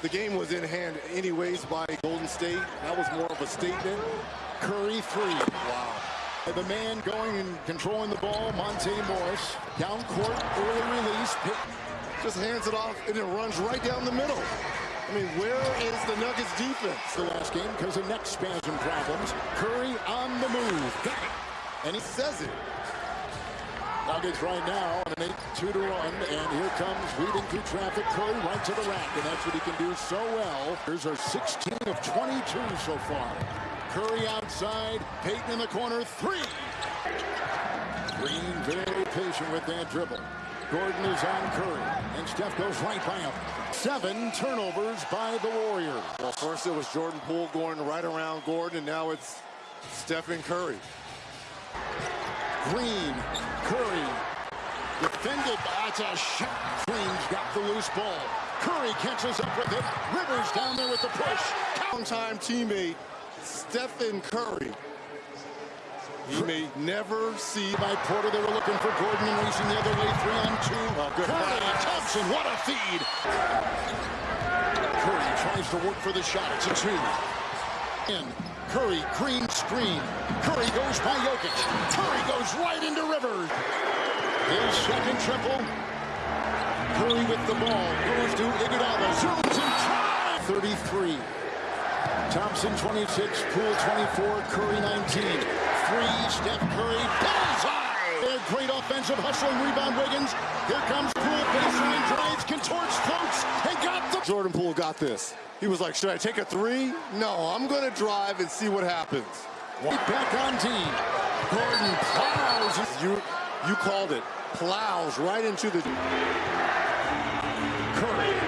The game was in hand anyways by Golden State. That was more of a statement. Curry three. Wow. The man going and controlling the ball, Monte Morris. Down court, early release. Pick. Just hands it off and it runs right down the middle. I mean, where is the Nuggets defense? The last game because of neck spasm problems. Curry on the move. And he Says it. Nuggets right now on an 8-2 to run, and here comes weaving through traffic. Curry right to the rack, and that's what he can do so well. Here's our 16 of 22 so far. Curry outside, Payton in the corner, three. Green very patient with that dribble. Gordon is on Curry, and Steph goes right by him. Seven turnovers by the Warriors. Well, first it was Jordan Poole going right around Gordon, and now it's Stephen Curry. Green, defended. That's a shot. Flames got the loose ball. Curry catches up with it. Rivers down there with the push. Longtime teammate Stephen Curry. He may never see By Porter, they were looking for Gordon and racing the other way. Three on two. Oh, good Curry, pass. Thompson, what a feed. Curry tries to work for the shot. It's a two. In. Curry, green screen. Curry goes by Jokic. Curry goes right into Rivers. His second triple. Curry with the ball. Goes to Iguodala. Zooms and tries. 33. Thompson 26, Poole 24, Curry 19. Three, Steph Curry, bullseye! Their great offensive hustling rebound, Wiggins. Here comes Poole, baseline drives, contorts, floats, and got the... Jordan Poole got this. He was like, should I take a three? No, I'm going to drive and see what happens. Back on D. Gordon plows. You, you called it. Plows right into the... Curry